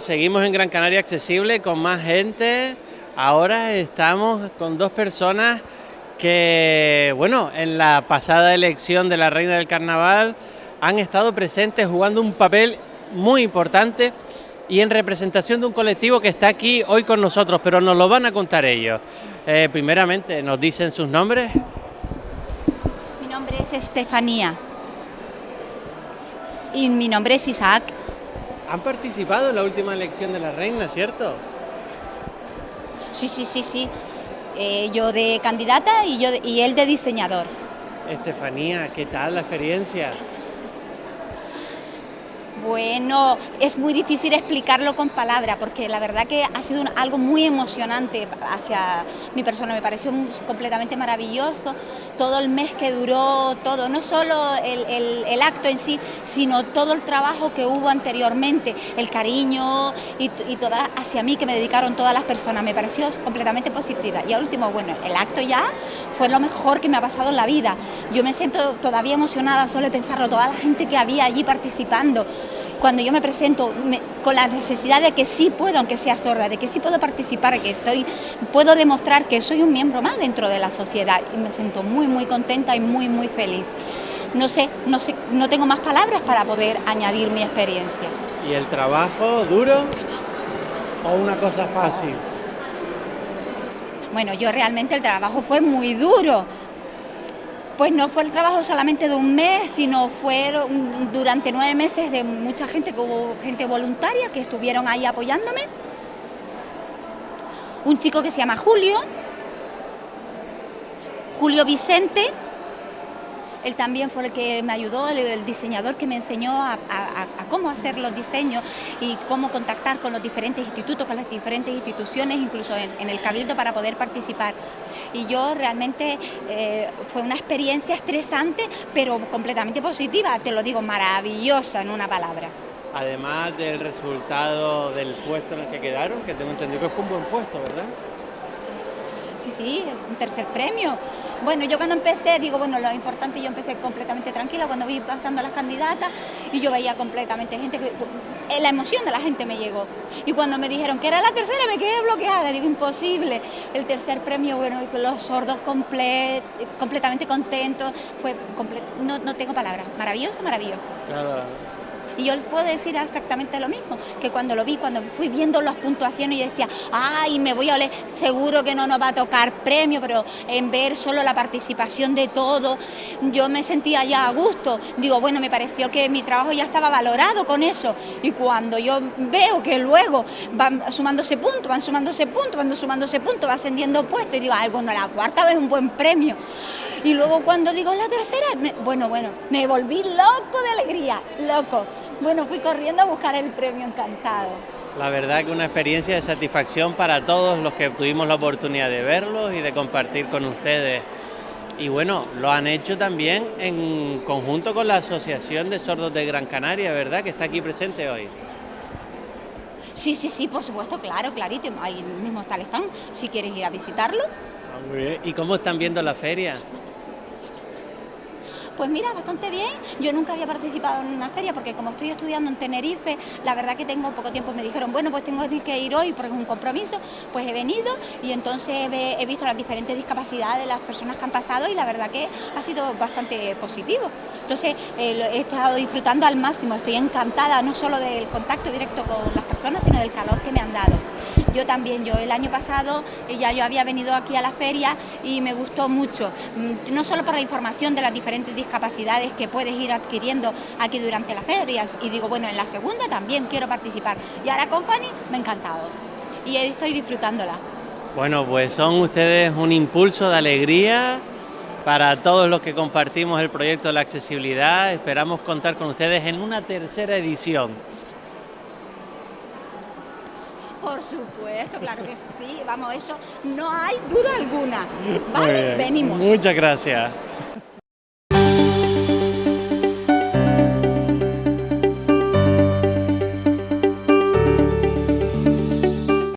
seguimos en Gran Canaria Accesible con más gente. Ahora estamos con dos personas que, bueno, en la pasada elección de la Reina del Carnaval han estado presentes jugando un papel muy importante y en representación de un colectivo que está aquí hoy con nosotros, pero nos lo van a contar ellos. Eh, primeramente, ¿nos dicen sus nombres? Mi nombre es Estefanía. Y mi nombre es Isaac. Han participado en la última elección de la reina, ¿cierto? Sí, sí, sí, sí. Eh, yo de candidata y, yo y él de diseñador. Estefanía, ¿qué tal la experiencia? Bueno, es muy difícil explicarlo con palabras porque la verdad que ha sido algo muy emocionante hacia mi persona, me pareció completamente maravilloso todo el mes que duró, todo, no solo el, acto en sí, sino todo el trabajo que hubo anteriormente, el cariño y, y toda, hacia mí que me dedicaron todas las personas, me pareció completamente positiva. Y al último, bueno, el acto ya fue lo mejor que me ha pasado en la vida. Yo me siento todavía emocionada solo de pensarlo, toda la gente que había allí participando, cuando yo me presento con la necesidad de que sí puedo, aunque sea sorda, de que sí puedo participar, que estoy, puedo demostrar que soy un miembro más dentro de la sociedad y me siento muy, muy contenta y muy, muy feliz. No sé, no sé, no tengo más palabras para poder añadir mi experiencia. ¿Y el trabajo duro o una cosa fácil? Bueno, yo realmente el trabajo fue muy duro, pues no fue el trabajo solamente de un mes, sino fueron durante nueve meses de mucha gente, que gente voluntaria que estuvieron ahí apoyándome. Un chico que se llama Julio, Julio Vicente, él también fue el que me ayudó, el, diseñador que me enseñó a, cómo hacer los diseños y cómo contactar con los diferentes institutos, con las diferentes instituciones, incluso en, el Cabildo para poder participar. Y yo realmente eh, fue una experiencia estresante, pero completamente positiva, te lo digo, maravillosa en una palabra. Además del resultado del puesto en el que quedaron, que tengo entendido que fue un buen puesto, ¿verdad? Sí, sí, un tercer premio. Bueno, yo cuando empecé, digo, bueno, lo importante, yo empecé completamente tranquila cuando vi pasando las candidatas y yo veía completamente gente, eh, la emoción de la gente me llegó. Y cuando me dijeron que era la tercera, me quedé bloqueada, digo, imposible. El tercer premio, bueno, los sordos completamente contentos, fue, no, no tengo palabras, maravilloso, maravilloso. Claro. Y yo les puedo decir exactamente lo mismo, que cuando lo vi, cuando fui viendo las puntuaciones, yo decía, ay, me voy a oler, seguro que no nos va a tocar premio, pero en ver solo la participación de todo, yo me sentía ya a gusto. Digo, bueno, me pareció que mi trabajo ya estaba valorado con eso. Y cuando yo veo que luego van sumándose puntos, van sumándose puntos, van sumándose puntos, va ascendiendo puesto, y digo, ay, bueno, la cuarta vez un buen premio. Y luego cuando digo la tercera, bueno, bueno, me volví loco de alegría, loco. Bueno, fui corriendo a buscar el premio encantado. La verdad que una experiencia de satisfacción para todos los que tuvimos la oportunidad de verlos y de compartir con ustedes. Y bueno, lo han hecho también en conjunto con la Asociación de Sordos de Gran Canaria, ¿verdad? Que está aquí presente hoy. Sí, sí, sí, por supuesto, claro, clarito. Ahí mismo está el stand, si quieres ir a visitarlo. Ah, ¿Y cómo están viendo la feria? Pues mira, bastante bien. Yo nunca había participado en una feria porque como estoy estudiando en Tenerife, la verdad que tengo poco tiempo. Me dijeron, bueno, pues tengo que ir hoy porque es un compromiso. Pues he venido y entonces he visto las diferentes discapacidades de las personas que han pasado y la verdad que ha sido bastante positivo. Entonces eh, he estado disfrutando al máximo, estoy encantada no solo del contacto directo con las personas, sino del calor que me han dado. Yo también, yo el año pasado eh, ya yo había venido aquí a la feria y me gustó mucho, mm, no solo por la información de las diferentes discapacidades que puedes ir adquiriendo aquí durante las ferias, y digo, bueno, en la segunda también quiero participar. Y ahora con Fanny me ha encantado y estoy disfrutándola. Bueno, pues son ustedes un impulso de alegría para todos los que compartimos el proyecto de la accesibilidad. Esperamos contar con ustedes en una tercera edición. Por supuesto, claro que sí. Vamos, eso no hay duda alguna. ¿Vale? Venimos. Muchas gracias.